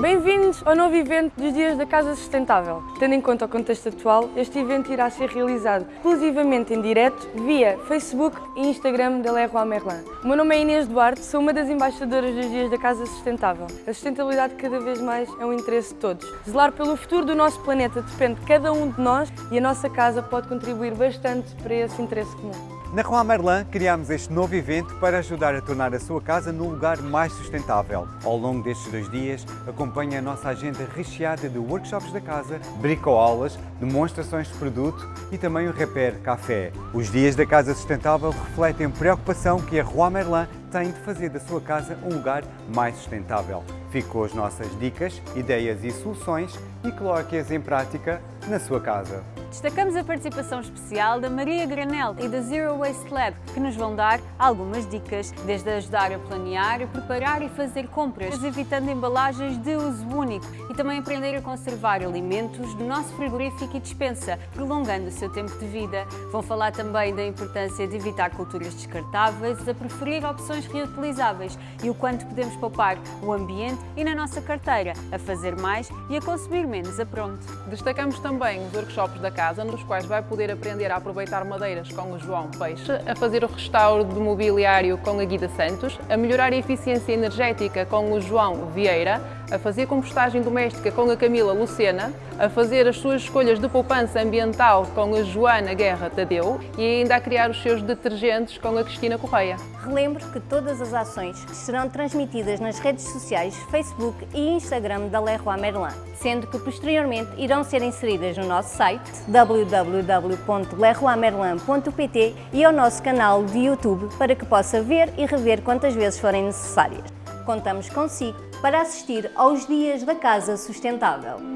Bem-vindos ao novo evento dos Dias da Casa Sustentável. Tendo em conta o contexto atual, este evento irá ser realizado exclusivamente em direto via Facebook e Instagram da Leroy Merlin. O meu nome é Inês Duarte, sou uma das embaixadoras dos Dias da Casa Sustentável. A sustentabilidade cada vez mais é um interesse de todos. Zelar pelo futuro do nosso planeta depende de cada um de nós e a nossa casa pode contribuir bastante para esse interesse comum. Na Rua Merlin criámos este novo evento para ajudar a tornar a sua casa num lugar mais sustentável. Ao longo destes dois dias, acompanhe a nossa agenda recheada de workshops da casa, bricoaulas, demonstrações de produto e também o Repair Café. Os dias da Casa Sustentável refletem a preocupação que a Rua Merlin tem de fazer da sua casa um lugar mais sustentável. Fique com as nossas dicas, ideias e soluções e coloque-as em prática na sua casa. Destacamos a participação especial da Maria Granel e da Zero Waste Lab, que nos vão dar algumas dicas, desde ajudar a planear, preparar e fazer compras, evitando embalagens de uso único e também aprender a conservar alimentos do nosso frigorífico e dispensa, prolongando o seu tempo de vida. Vão falar também da importância de evitar culturas descartáveis, a preferir opções reutilizáveis e o quanto podemos poupar o ambiente e na nossa carteira, a fazer mais e a consumir menos a pronto. Destacamos também os workshops da casa, nos quais vai poder aprender a aproveitar madeiras com o João Peixe, a fazer o restauro do mobiliário com a Guida Santos, a melhorar a eficiência energética com o João Vieira, a fazer compostagem doméstica com a Camila Lucena, a fazer as suas escolhas de poupança ambiental com a Joana Guerra Tadeu e ainda a criar os seus detergentes com a Cristina Correia. Relembro que todas as ações serão transmitidas nas redes sociais Facebook e Instagram da Leroy Merlin, sendo que posteriormente irão ser inseridas no nosso site www.leroymerlin.pt e ao nosso canal de YouTube para que possa ver e rever quantas vezes forem necessárias. Contamos consigo para assistir aos Dias da Casa Sustentável.